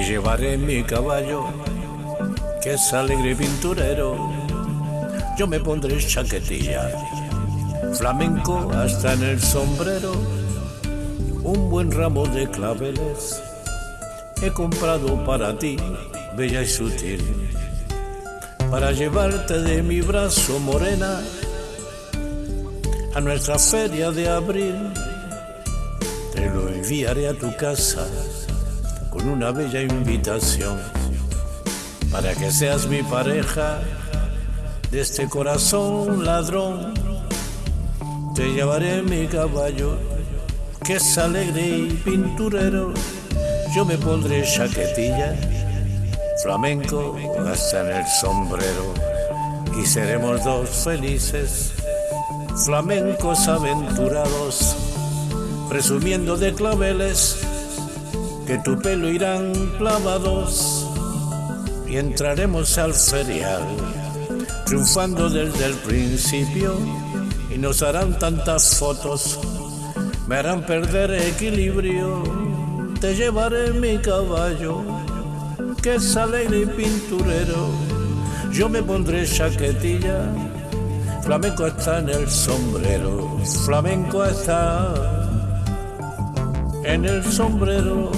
llevaré mi caballo, que es alegre pinturero. Yo me pondré chaquetilla, flamenco hasta en el sombrero, un buen ramo de claveles he comprado para ti, bella y sutil, para llevarte de mi brazo morena a nuestra feria de abril. Te lo enviaré a tu casa con una bella invitación para que seas mi pareja de este corazón ladrón. Te llevaré mi caballo que es alegre y pinturero. Yo me pondré chaquetilla, flamenco hasta en el sombrero y seremos dos felices, flamencos aventurados, presumiendo de claveles que tu pelo irán clavados y entraremos al ferial, triunfando desde el principio y nos harán tantas fotos, me harán perder equilibrio, te llevaré mi caballo, que es alegre y pinturero, yo me pondré chaquetilla, flamenco está en el sombrero, flamenco está en el sombrero.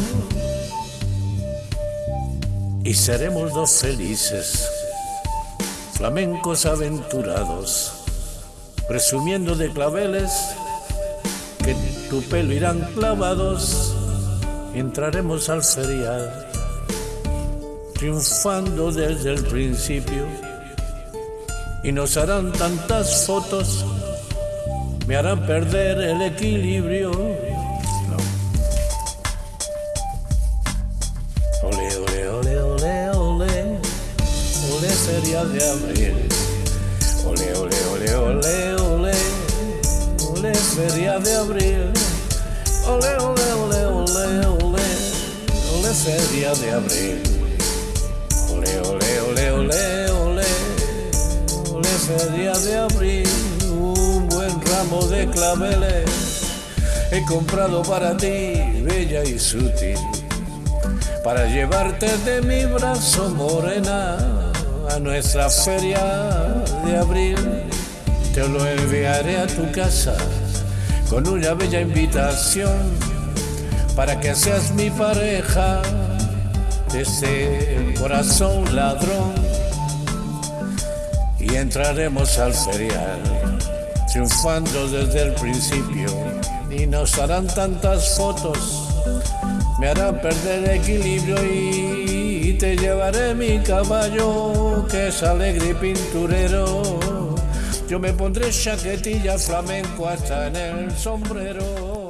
Y seremos dos felices, flamencos aventurados, presumiendo de claveles que tu pelo irán clavados. Entraremos al ferial, triunfando desde el principio. Y nos harán tantas fotos, me harán perder el equilibrio ole feria de abril. Ole, ole, ole, ole, ole, ole feria de abril. Ole, ole, ole, ole, ole, ole feria de abril. Ole, ole, ole, ole, ole, ole feria de abril. Un buen ramo de claveles he comprado para ti, bella y sutil para llevarte de mi brazo morena a nuestra feria de abril. Te lo enviaré a tu casa con una bella invitación para que seas mi pareja de ese corazón ladrón y entraremos al ferial triunfando desde el principio y nos harán tantas fotos me hará perder equilibrio y te llevaré mi caballo que es alegre y pinturero. Yo me pondré chaquetilla flamenco hasta en el sombrero.